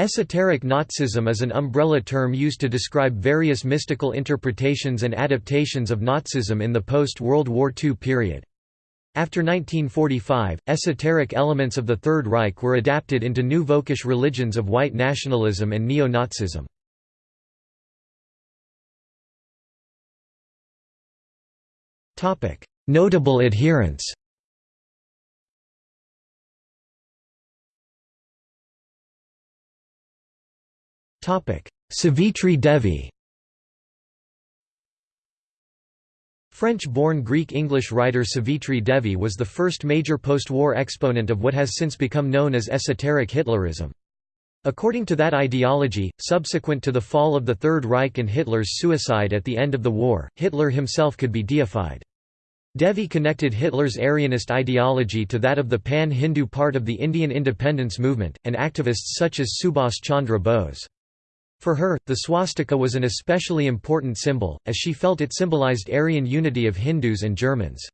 Esoteric Nazism is an umbrella term used to describe various mystical interpretations and adaptations of Nazism in the post-World War II period. After 1945, esoteric elements of the Third Reich were adapted into new Völkisch religions of white nationalism and neo-Nazism. Notable adherents Savitri Devi French-born Greek-English writer Savitri Devi was the first major post-war exponent of what has since become known as esoteric Hitlerism. According to that ideology, subsequent to the fall of the Third Reich and Hitler's suicide at the end of the war, Hitler himself could be deified. Devi connected Hitler's Aryanist ideology to that of the pan-Hindu part of the Indian independence movement, and activists such as Subhas Chandra Bose. For her, the swastika was an especially important symbol, as she felt it symbolized Aryan unity of Hindus and Germans.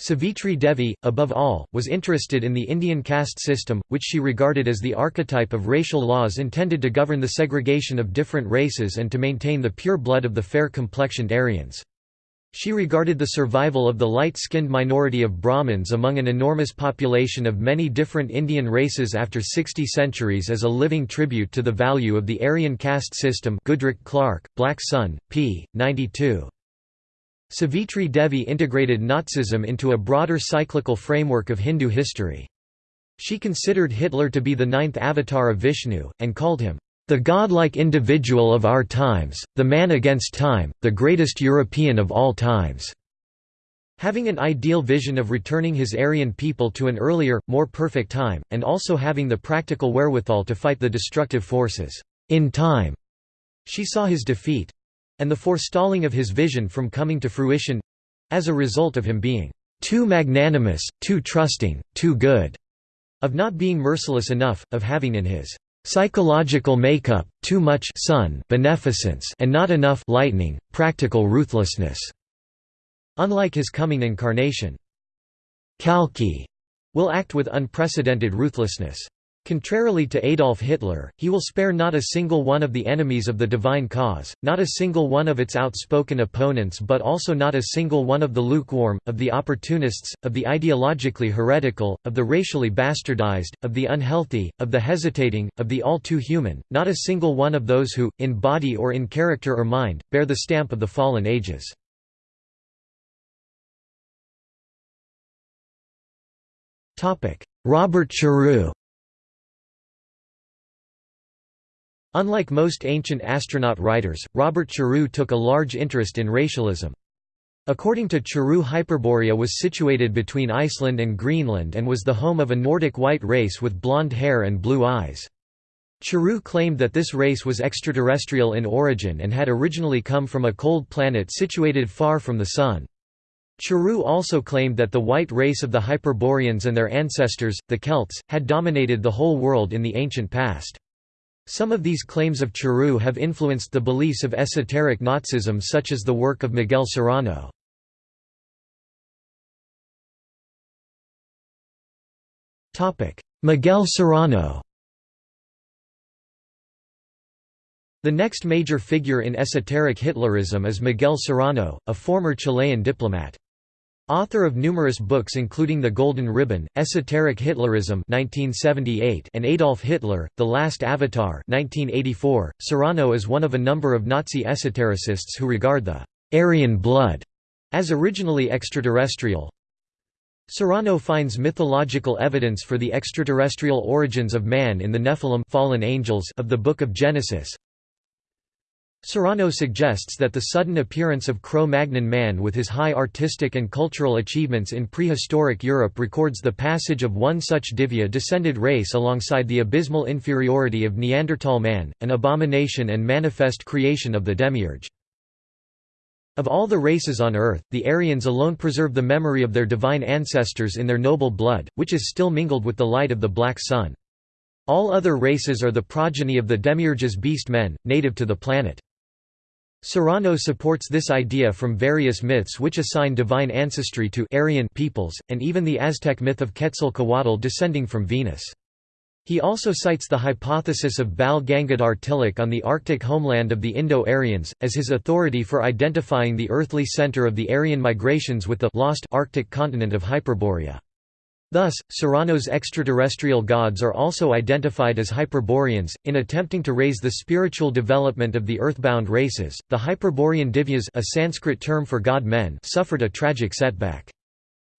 Savitri Devi, above all, was interested in the Indian caste system, which she regarded as the archetype of racial laws intended to govern the segregation of different races and to maintain the pure blood of the fair-complexioned Aryans. She regarded the survival of the light-skinned minority of Brahmins among an enormous population of many different Indian races after 60 centuries as a living tribute to the value of the Aryan caste system Goodrick-Clarke, Black Sun, p. 92. Savitri Devi integrated Nazism into a broader cyclical framework of Hindu history. She considered Hitler to be the ninth avatar of Vishnu, and called him, the godlike individual of our times, the man against time, the greatest European of all times." Having an ideal vision of returning his Aryan people to an earlier, more perfect time, and also having the practical wherewithal to fight the destructive forces, in time, she saw his defeat—and the forestalling of his vision from coming to fruition—as a result of him being too magnanimous, too trusting, too good, of not being merciless enough, of having in his psychological makeup, too much sun beneficence and not enough lightning, practical ruthlessness. Unlike his coming incarnation. Kalki will act with unprecedented ruthlessness. Contrarily to Adolf Hitler, he will spare not a single one of the enemies of the divine cause, not a single one of its outspoken opponents but also not a single one of the lukewarm, of the opportunists, of the ideologically heretical, of the racially bastardized, of the unhealthy, of the hesitating, of the all too human, not a single one of those who, in body or in character or mind, bear the stamp of the fallen ages. Robert Charroux Unlike most ancient astronaut writers, Robert Charroux took a large interest in racialism. According to Charroux Hyperborea was situated between Iceland and Greenland and was the home of a Nordic white race with blonde hair and blue eyes. Charroux claimed that this race was extraterrestrial in origin and had originally come from a cold planet situated far from the Sun. Charroux also claimed that the white race of the Hyperboreans and their ancestors, the Celts, had dominated the whole world in the ancient past. Some of these claims of Charroux have influenced the beliefs of esoteric Nazism such as the work of Miguel Serrano. Miguel Serrano The next major figure in esoteric Hitlerism is Miguel Serrano, a former Chilean diplomat. Author of numerous books including The Golden Ribbon, Esoteric Hitlerism 1978 and Adolf Hitler, The Last Avatar 1984, Serrano is one of a number of Nazi esotericists who regard the «Aryan blood» as originally extraterrestrial. Serrano finds mythological evidence for the extraterrestrial origins of man in the Nephilim fallen angels of the Book of Genesis, Serrano suggests that the sudden appearance of Cro-Magnon man with his high artistic and cultural achievements in prehistoric Europe records the passage of one such Divya-descended race alongside the abysmal inferiority of Neanderthal man, an abomination and manifest creation of the demiurge. Of all the races on earth, the Aryans alone preserve the memory of their divine ancestors in their noble blood, which is still mingled with the light of the black sun. All other races are the progeny of the demiurge's beast men, native to the planet. Serrano supports this idea from various myths which assign divine ancestry to Aryan peoples, and even the Aztec myth of Quetzalcoatl descending from Venus. He also cites the hypothesis of Bal Gangadhar Tilak on the Arctic homeland of the Indo-Aryans, as his authority for identifying the earthly center of the Aryan migrations with the lost Arctic continent of Hyperborea. Thus, Serrano's extraterrestrial gods are also identified as Hyperboreans. In attempting to raise the spiritual development of the earthbound races, the Hyperborean Divyas, a Sanskrit term for god-men, suffered a tragic setback.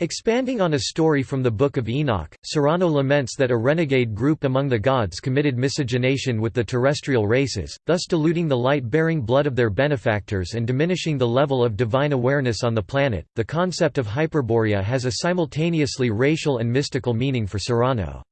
Expanding on a story from the Book of Enoch, Serrano laments that a renegade group among the gods committed miscegenation with the terrestrial races, thus diluting the light-bearing blood of their benefactors and diminishing the level of divine awareness on the planet. The concept of Hyperborea has a simultaneously racial and mystical meaning for Serrano.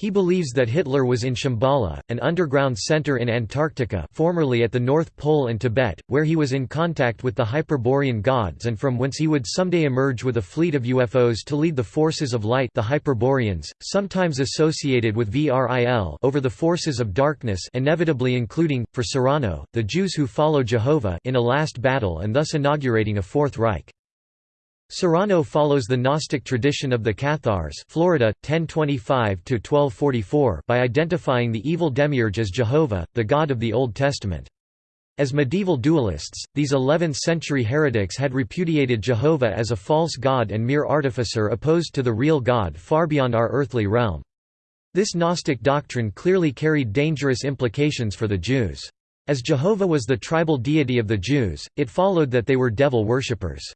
He believes that Hitler was in Shambhala, an underground center in Antarctica formerly at the North Pole and Tibet, where he was in contact with the Hyperborean gods and from whence he would someday emerge with a fleet of UFOs to lead the forces of light the Hyperboreans, sometimes associated with VRIL over the forces of darkness inevitably including, for Serrano, the Jews who follow Jehovah in a last battle and thus inaugurating a Fourth Reich. Serrano follows the Gnostic tradition of the Cathars Florida, 1025–1244 by identifying the evil demiurge as Jehovah, the God of the Old Testament. As medieval dualists, these 11th-century heretics had repudiated Jehovah as a false god and mere artificer opposed to the real God far beyond our earthly realm. This Gnostic doctrine clearly carried dangerous implications for the Jews. As Jehovah was the tribal deity of the Jews, it followed that they were devil worshippers.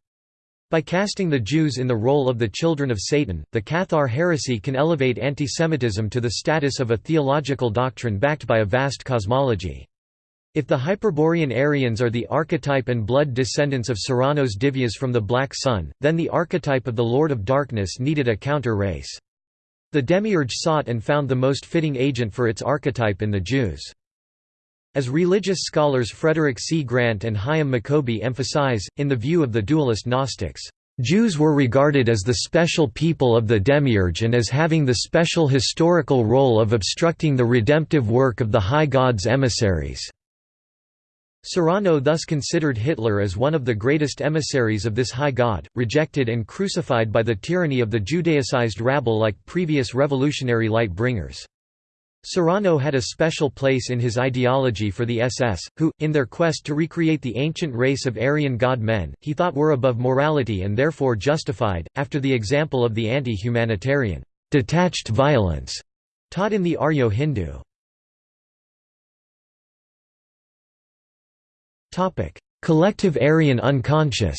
By casting the Jews in the role of the children of Satan, the Cathar heresy can elevate antisemitism to the status of a theological doctrine backed by a vast cosmology. If the Hyperborean Aryans are the archetype and blood descendants of Serrano's Divyas from the Black Sun, then the archetype of the Lord of Darkness needed a counter-race. The demiurge sought and found the most fitting agent for its archetype in the Jews. As religious scholars Frederick C. Grant and Hyam Maccoby emphasize, in the view of the dualist Gnostics, Jews were regarded as the special people of the demiurge and as having the special historical role of obstructing the redemptive work of the high god's emissaries. Serrano thus considered Hitler as one of the greatest emissaries of this high god, rejected and crucified by the tyranny of the Judaicized rabble like previous revolutionary light-bringers. Serrano had a special place in his ideology for the SS, who, in their quest to recreate the ancient race of Aryan god-men, he thought were above morality and therefore justified, after the example of the anti-humanitarian, detached violence, taught in the Aryo Hindu. Collective Aryan unconscious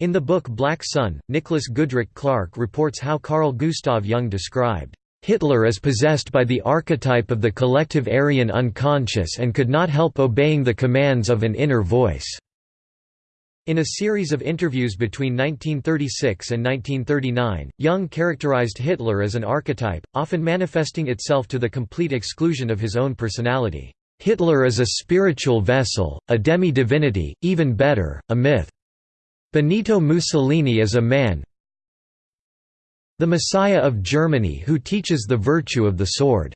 In the book Black Sun, Nicholas Goodrick-Clarke reports how Carl Gustav Jung described, "...Hitler as possessed by the archetype of the collective Aryan unconscious and could not help obeying the commands of an inner voice." In a series of interviews between 1936 and 1939, Jung characterized Hitler as an archetype, often manifesting itself to the complete exclusion of his own personality. Hitler is a spiritual vessel, a demi-divinity, even better, a myth. Benito Mussolini is a man the Messiah of Germany who teaches the virtue of the sword.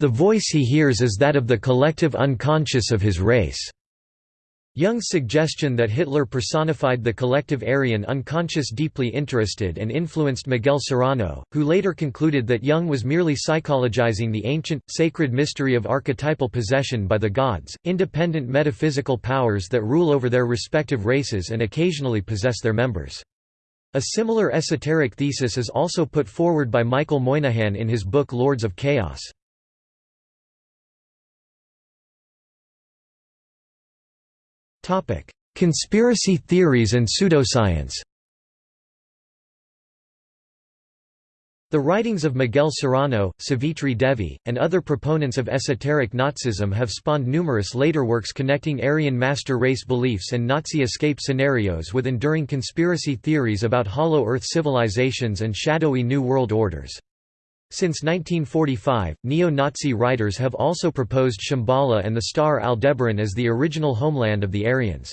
The voice he hears is that of the collective unconscious of his race. Jung's suggestion that Hitler personified the collective Aryan unconscious deeply interested and influenced Miguel Serrano, who later concluded that Jung was merely psychologizing the ancient, sacred mystery of archetypal possession by the gods, independent metaphysical powers that rule over their respective races and occasionally possess their members. A similar esoteric thesis is also put forward by Michael Moynihan in his book Lords of Chaos. Topic: Conspiracy theories and pseudoscience. The writings of Miguel Serrano, Savitri Devi, and other proponents of esoteric Nazism have spawned numerous later works connecting Aryan master race beliefs and Nazi escape scenarios with enduring conspiracy theories about Hollow Earth civilizations and shadowy New World Orders. Since 1945, neo-Nazi writers have also proposed Shambhala and the star Aldebaran as the original homeland of the Aryans.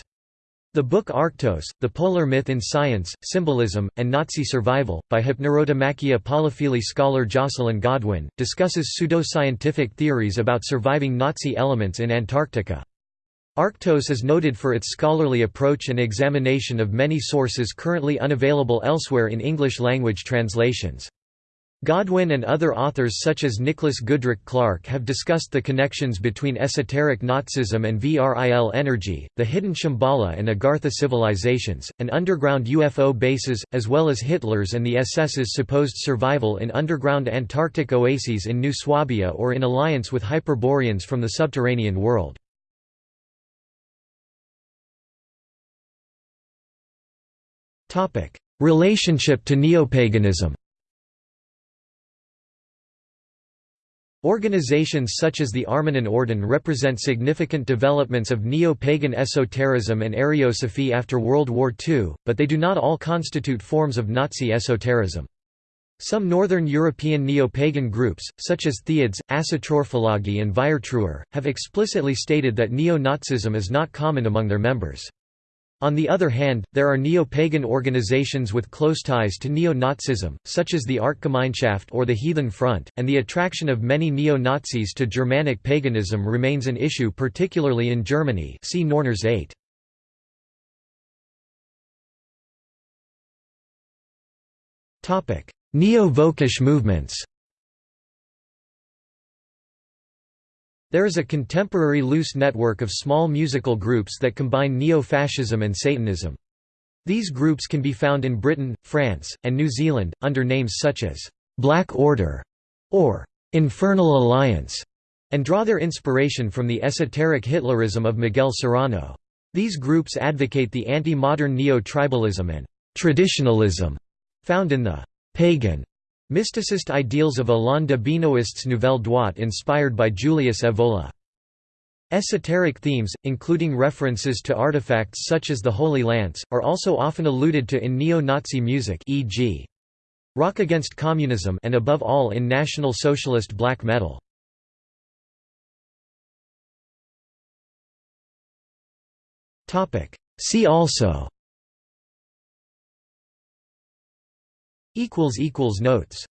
The book Arctos, The Polar Myth in Science, Symbolism, and Nazi Survival, by Hypnerotomachia Poliphili scholar Jocelyn Godwin, discusses pseudoscientific theories about surviving Nazi elements in Antarctica. Arctos is noted for its scholarly approach and examination of many sources currently unavailable elsewhere in English-language translations. Godwin and other authors such as Nicholas Goodrick-Clarke have discussed the connections between esoteric Nazism and VRIL energy, the hidden Shambhala and Agartha civilizations, and underground UFO bases, as well as Hitler's and the SS's supposed survival in underground Antarctic oases in New Swabia or in alliance with Hyperboreans from the subterranean world. Relationship to neopaganism Organizations such as the Armanen Orden represent significant developments of neo-pagan esotericism and Ariosophy after World War II, but they do not all constitute forms of Nazi esotericism. Some Northern European neo-pagan groups, such as Theods, Asatrorphology and Weiertruher, have explicitly stated that neo-Nazism is not common among their members. On the other hand, there are neo-pagan organizations with close ties to neo-Nazism, such as the Artgemeinschaft or the Heathen Front, and the attraction of many neo-Nazis to Germanic paganism remains an issue particularly in Germany. See Norners 8. Neo-Völkisch movements There is a contemporary loose network of small musical groups that combine neo-fascism and Satanism. These groups can be found in Britain, France, and New Zealand, under names such as «Black Order» or «Infernal Alliance», and draw their inspiration from the esoteric Hitlerism of Miguel Serrano. These groups advocate the anti-modern neo-tribalism and «traditionalism» found in the «pagan» Mysticist ideals of Alain de Benoist's Nouvelle Droite inspired by Julius Evola. Esoteric themes, including references to artifacts such as the Holy Lance, are also often alluded to in neo-Nazi music e.g. Rock Against Communism and above all in National Socialist black metal. See also Notes